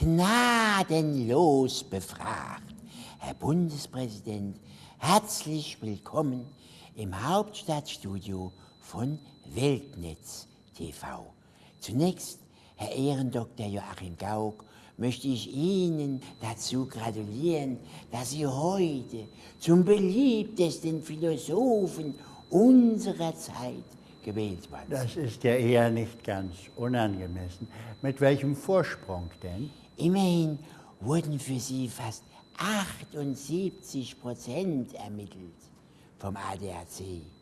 gnadenlos befragt. Herr Bundespräsident, herzlich willkommen im Hauptstadtstudio von Weltnetz TV. Zunächst, Herr Ehrendoktor Joachim Gauck, möchte ich Ihnen dazu gratulieren, dass Sie heute zum beliebtesten Philosophen unserer Zeit sind. Das ist ja eher nicht ganz unangemessen. Mit welchem Vorsprung denn? Immerhin wurden für Sie fast 78 Prozent ermittelt vom ADAC.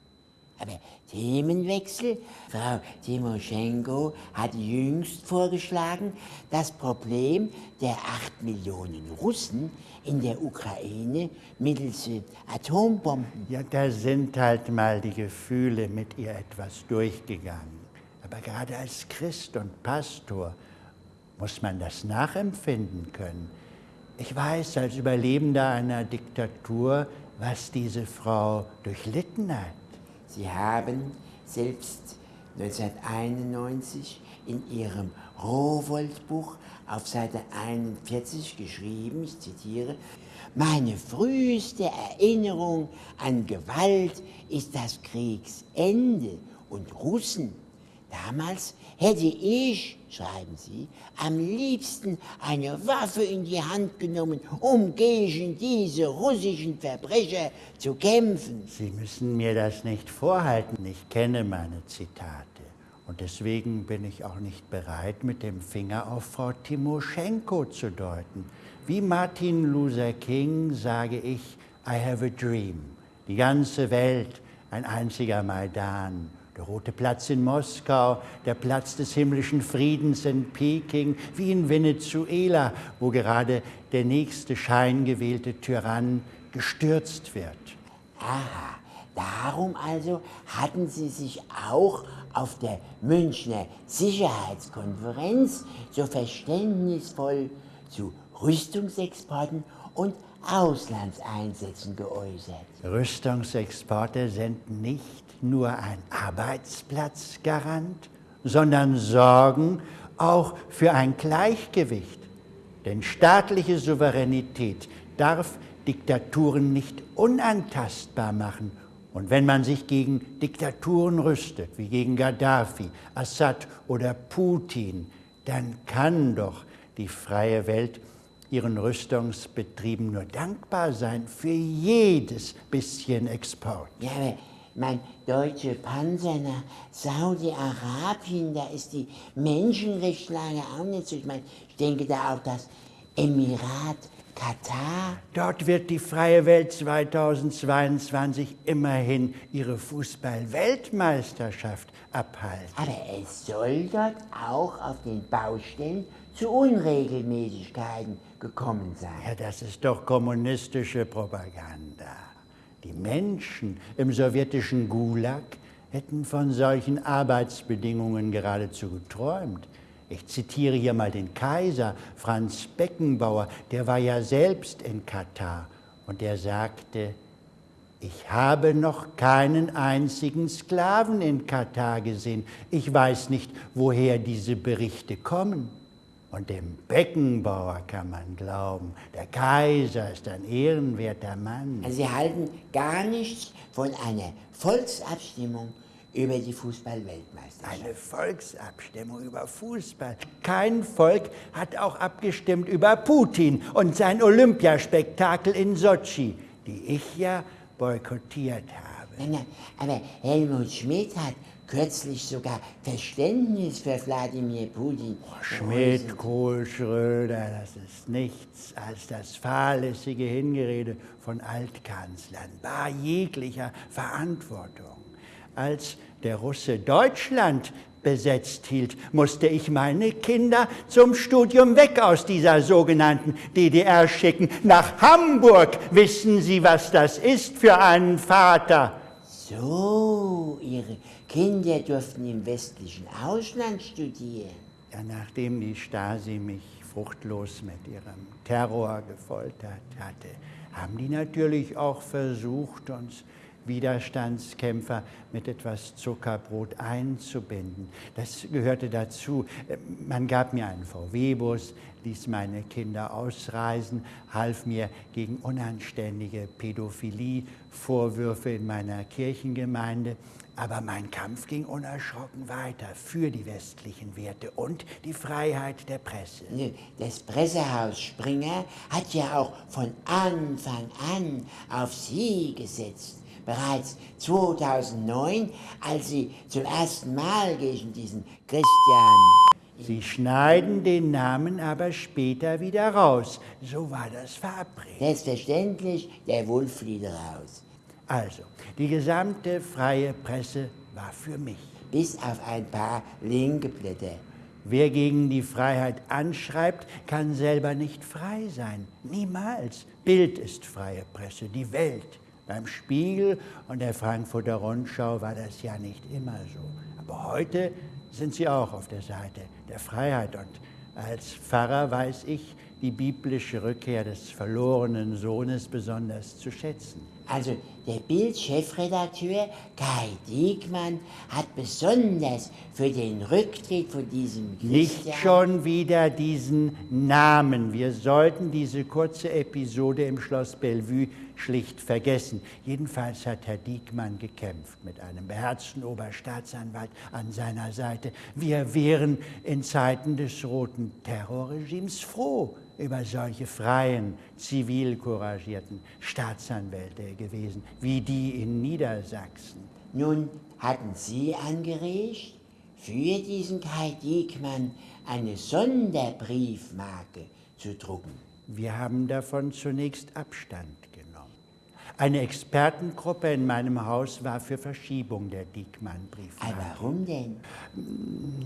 Aber Themenwechsel. Frau Timoschenko hat jüngst vorgeschlagen, das Problem der acht Millionen Russen in der Ukraine mittels Atombomben. Ja, da sind halt mal die Gefühle mit ihr etwas durchgegangen. Aber gerade als Christ und Pastor muss man das nachempfinden können. Ich weiß als Überlebender einer Diktatur, was diese Frau durchlitten hat. Sie haben selbst 1991 in Ihrem Rowold-Buch auf Seite 41 geschrieben, ich zitiere, meine früheste Erinnerung an Gewalt ist das Kriegsende und Russen Damals hätte ich, schreiben Sie, am liebsten eine Waffe in die Hand genommen, um gegen diese russischen Verbrecher zu kämpfen. Sie müssen mir das nicht vorhalten. Ich kenne meine Zitate. Und deswegen bin ich auch nicht bereit, mit dem Finger auf Frau Timoschenko zu deuten. Wie Martin Luther King sage ich, I have a dream. Die ganze Welt, ein einziger Maidan der Rote Platz in Moskau, der Platz des himmlischen Friedens in Peking, wie in Venezuela, wo gerade der nächste scheingewählte Tyrann gestürzt wird. Aha, darum also hatten Sie sich auch auf der Münchner Sicherheitskonferenz so verständnisvoll zu Rüstungsexporten und Auslandseinsätzen geäußert. Rüstungsexporte sind nicht nur ein Arbeitsplatzgarant, sondern sorgen auch für ein Gleichgewicht. Denn staatliche Souveränität darf Diktaturen nicht unantastbar machen. Und wenn man sich gegen Diktaturen rüstet, wie gegen Gaddafi, Assad oder Putin, dann kann doch die freie Welt ihren Rüstungsbetrieben nur dankbar sein für jedes bisschen Export. Ja, aber mein deutsche Panzer nach Saudi-Arabien, da ist die Menschenrechtslage auch nicht so. Ich meine, ich denke da auch das Emirat Katar. Dort wird die freie Welt 2022 immerhin ihre Fußball-Weltmeisterschaft abhalten. Aber es soll dort auch auf den Baustellen zu Unregelmäßigkeiten gekommen sein. Ja, das ist doch kommunistische Propaganda. Die Menschen im sowjetischen Gulag hätten von solchen Arbeitsbedingungen geradezu geträumt. Ich zitiere hier mal den Kaiser Franz Beckenbauer, der war ja selbst in Katar und der sagte, ich habe noch keinen einzigen Sklaven in Katar gesehen. Ich weiß nicht, woher diese Berichte kommen. Und dem Beckenbauer kann man glauben, der Kaiser ist ein ehrenwerter Mann. Also Sie halten gar nichts von einer Volksabstimmung über die Fußball-Weltmeisterschaft. Eine Volksabstimmung über Fußball. Kein Volk hat auch abgestimmt über Putin und sein Olympiaspektakel in Sochi, die ich ja boykottiert habe. aber Helmut Schmidt hat kürzlich sogar Verständnis für Wladimir Putin. Oh, Schmidt, Kohl, Schröder, das ist nichts als das fahrlässige Hingerede von Altkanzlern, bar jeglicher Verantwortung. Als der Russe Deutschland besetzt hielt, musste ich meine Kinder zum Studium weg aus dieser sogenannten DDR schicken. Nach Hamburg wissen Sie, was das ist für einen Vater. So, Ihre Kinder durften im westlichen Ausland studieren. Ja, nachdem die Stasi mich fruchtlos mit ihrem Terror gefoltert hatte, haben die natürlich auch versucht, uns Widerstandskämpfer mit etwas Zuckerbrot einzubinden. Das gehörte dazu. Man gab mir einen VW-Bus, ließ meine Kinder ausreisen, half mir gegen unanständige Pädophilie-Vorwürfe in meiner Kirchengemeinde. Aber mein Kampf ging unerschrocken weiter für die westlichen Werte und die Freiheit der Presse. Das Pressehaus Springer hat ja auch von Anfang an auf Sie gesetzt. Bereits 2009, als Sie zum ersten Mal gegen diesen Christian Sie schneiden den Namen aber später wieder raus. So war das verabredet. Selbstverständlich, der Wolf flieht raus. Also, die gesamte freie Presse war für mich. Bis auf ein paar linke Blätter. Wer gegen die Freiheit anschreibt, kann selber nicht frei sein. Niemals. Bild ist freie Presse, die Welt. Beim Spiegel und der Frankfurter Rundschau war das ja nicht immer so. Aber heute sind sie auch auf der Seite der Freiheit. Und als Pfarrer weiß ich die biblische Rückkehr des verlorenen Sohnes besonders zu schätzen. Also der Bild-Chefredakteur Kai Diekmann hat besonders für den Rücktritt von diesem Christian Nicht schon wieder diesen Namen. Wir sollten diese kurze Episode im Schloss Bellevue schlicht vergessen. Jedenfalls hat Herr Diekmann gekämpft mit einem beherzten Oberstaatsanwalt an seiner Seite. Wir wären in Zeiten des roten Terrorregimes froh über solche freien, zivil couragierten Staatsanwälte gewesen, wie die in Niedersachsen. Nun hatten Sie angeregt, für diesen Kai Diekmann eine Sonderbriefmarke zu drucken. Wir haben davon zunächst Abstand eine Expertengruppe in meinem Haus war für Verschiebung der Diekmann-Briefmarke. Warum denn?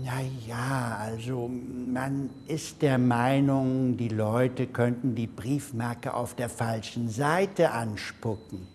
Na ja, also man ist der Meinung, die Leute könnten die Briefmarke auf der falschen Seite anspucken.